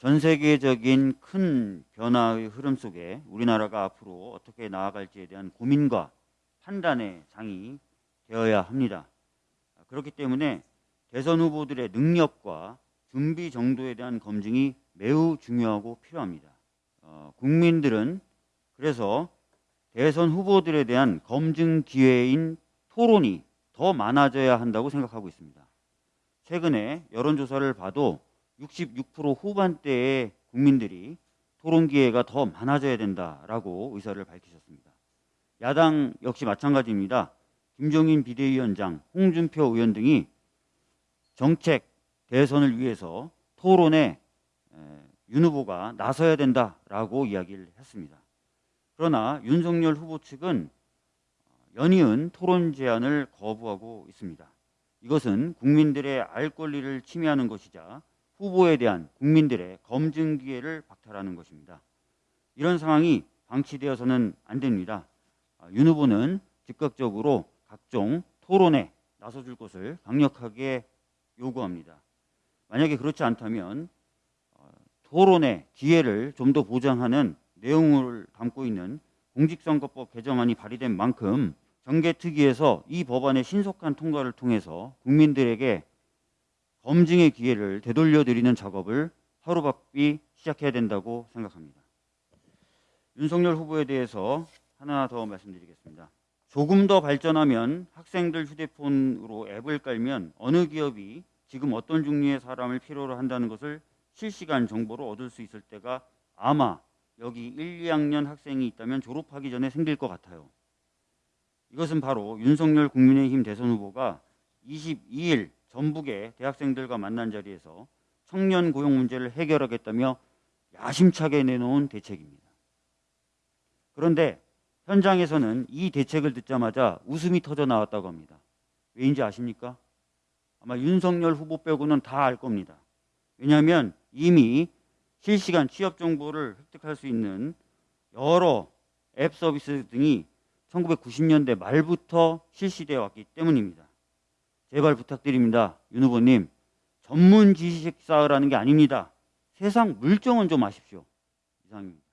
전 세계적인 큰 변화의 흐름 속에 우리나라가 앞으로 어떻게 나아갈지에 대한 고민과 판단의 장이 되어야 합니다. 그렇기 때문에 대선 후보들의 능력과 준비 정도에 대한 검증이 매우 중요하고 필요합니다. 어, 국민들은 그래서 대선 후보들에 대한 검증 기회인 토론이 더 많아져야 한다고 생각하고 있습니다. 최근에 여론조사를 봐도 66% 후반대의 국민들이 토론 기회가 더 많아져야 된다라고 의사를 밝히셨습니다. 야당 역시 마찬가지입니다. 김종인 비대위원장, 홍준표 의원 등이 정책 대선을 위해서 토론에 윤 후보가 나서야 된다라고 이야기를 했습니다. 그러나 윤석열 후보 측은 연이은 토론 제안을 거부하고 있습니다. 이것은 국민들의 알 권리를 침해하는 것이자 후보에 대한 국민들의 검증 기회를 박탈하는 것입니다. 이런 상황이 방치되어서는 안 됩니다. 윤 후보는 즉각적으로 각종 토론에 나서줄 것을 강력하게 요구합니다. 만약에 그렇지 않다면 어, 토론의 기회를 좀 더 보장하는 내용을 담고 있는 공직선거법 개정안이 발의된 만큼 정개특위에서 이 법안의 신속한 통과를 통해서 국민들에게 검증의 기회를 되돌려 드리는 작업을 하루바삐 시작해야 된다고 생각합니다. 윤석열 후보에 대해서 하나 더 말씀드리겠습니다. 조금 더 발전하면 학생들 휴대폰으로 앱을 깔면 어느 기업이 지금 어떤 종류의 사람을 필요로 한다는 것을 실시간 정보로 얻을 수 있을 때가 아마 여기 1, 2학년 학생이 있다면 졸업하기 전에 생길 것 같아요. 이것은 바로 윤석열 국민의힘 대선 후보가 22일 전북의 대학생들과 만난 자리에서 청년 고용 문제를 해결하겠다며 야심차게 내놓은 대책입니다. 그런데 현장에서는 이 대책을 듣자마자 웃음이 터져 나왔다고 합니다. 왜인지 아십니까? 아마 윤석열 후보 빼고는 다 알 겁니다. 왜냐하면 이미 실시간 취업 정보를 획득할 수 있는 여러 앱 서비스 등이 1990년대 말부터 실시되어 왔기 때문입니다. 제발 부탁드립니다. 윤 후보님. 전문 지식 쌓으라는 게 아닙니다. 세상 물정은 좀 아십시오. 이상입니다.